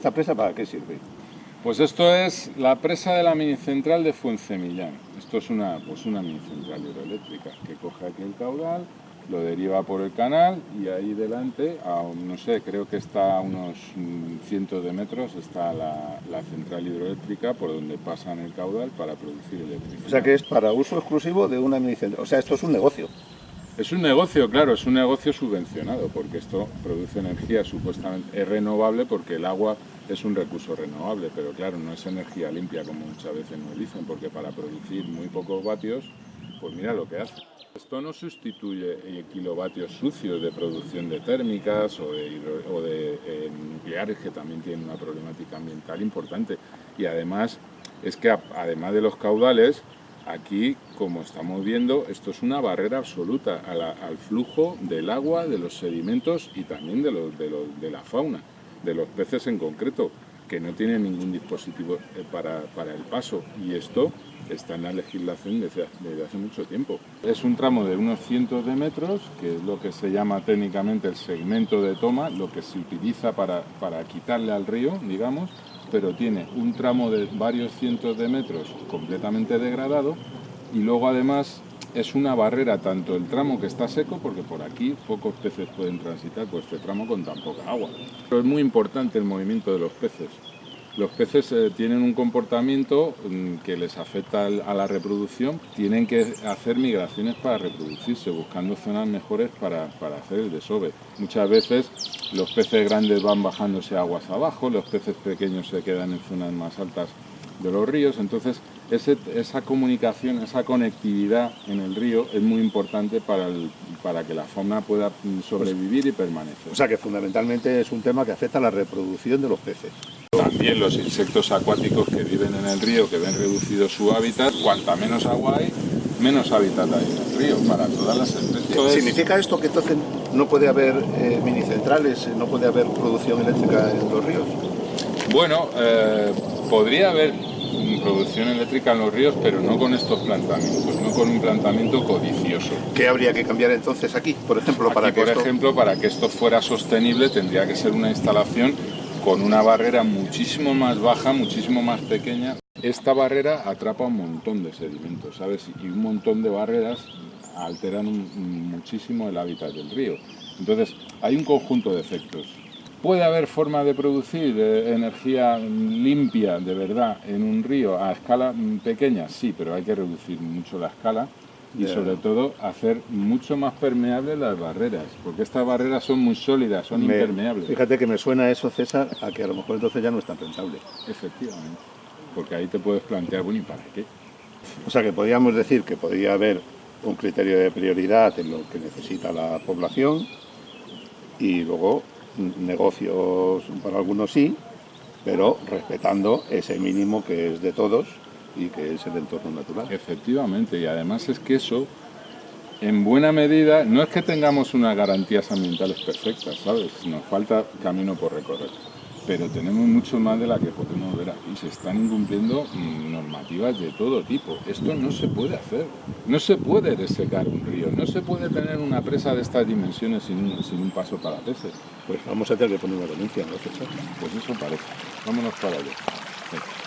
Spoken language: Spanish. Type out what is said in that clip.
¿Esta presa para qué sirve? Pues esto es la presa de la minicentral de Fuencemillán. Esto es una, pues una minicentral hidroeléctrica que coge aquí el caudal, lo deriva por el canal y ahí delante, a, no sé, creo que está a unos mm, cientos de metros, está la, la central hidroeléctrica por donde pasan el caudal para producir electricidad. O sea que es para uso exclusivo de una minicentral. O sea, esto es un negocio. Es un negocio, claro, es un negocio subvencionado, porque esto produce energía supuestamente, es renovable porque el agua es un recurso renovable, pero claro, no es energía limpia como muchas veces nos dicen, porque para producir muy pocos vatios, pues mira lo que hace. Esto no sustituye kilovatios sucios de producción de térmicas o de, eh, nucleares, que también tienen una problemática ambiental importante. Y además, es que además de los caudales, Aquí, como estamos viendo, esto es una barrera absoluta al flujo del agua, de los sedimentos y también de, de la fauna, de los peces en concreto, que no tienen ningún dispositivo eh, para, para el paso. Y esto está en la legislación desde, desde hace mucho tiempo. Es un tramo de unos cientos de metros, que es lo que se llama técnicamente el segmento de toma, lo que se utiliza para, para quitarle al río, digamos, pero tiene un tramo de varios cientos de metros completamente degradado y luego además es una barrera tanto el tramo que está seco, porque por aquí pocos peces pueden transitar por este tramo con tan poca agua. Pero es muy importante el movimiento de los peces. Los peces eh, tienen un comportamiento mm, que les afecta a la reproducción, tienen que hacer migraciones para reproducirse, buscando zonas mejores para, para hacer el desove. Muchas veces los peces grandes van bajándose aguas abajo, los peces pequeños se quedan en zonas más altas de los ríos, entonces ese- esa comunicación, esa conectividad en el río es muy importante para, el- para que la fauna pueda sobrevivir y permanecer. O sea que fundamentalmente es un tema que afecta a la reproducción de los peces. También los insectos acuáticos que viven en el río, que ven reducido su hábitat, cuanta menos agua hay, menos hábitat hay en el río para todas las especies. ¿Significa esto que entonces no puede haber eh, minicentrales, no puede haber producción eléctrica en los ríos? Bueno, eh, podría haber producción eléctrica en los ríos, pero no con estos planteamientos, no con un planteamiento codicioso. ¿Qué habría que cambiar entonces aquí, por ejemplo, para que por esto... ejemplo, para que esto fuera sostenible tendría que ser una instalación con una barrera muchísimo más baja, muchísimo más pequeña. Esta barrera atrapa un montón de sedimentos, ¿sabes? Y un montón de barreras alteran un- muchísimo el hábitat del río. Entonces, hay un conjunto de efectos. ¿Puede haber forma de producir eh, energía limpia de verdad en un río a escala pequeña? Sí, pero hay que reducir mucho la escala y sobre todo hacer mucho más permeables las barreras, porque estas barreras son muy sólidas, son Me- impermeables. Fíjate que me suena eso, César, a que a lo mejor entonces ya no es tan rentable. Efectivamente, porque ahí te puedes plantear, bueno, ¿y para qué? O sea que podríamos decir que podría haber un criterio de prioridad en lo que necesita la población y luego negocios para algunos sí, pero respetando ese mínimo que es de todos y que es el entorno natural. Efectivamente, y además es que eso, en buena medida, no es que tengamos unas garantías ambientales perfectas, ¿sabes? Nos falta camino por recorrer, pero tenemos mucho más de la que podemos ver aquí. Se están incumpliendo mm, normativas de todo tipo. Esto no se puede hacer. No se puede desecar un río, no se puede tener una presa de estas dimensiones sin un, sin un paso para peces. Pues vamos a tener que poner una denuncia, ¿no? Pues eso parece. Vámonos para allá.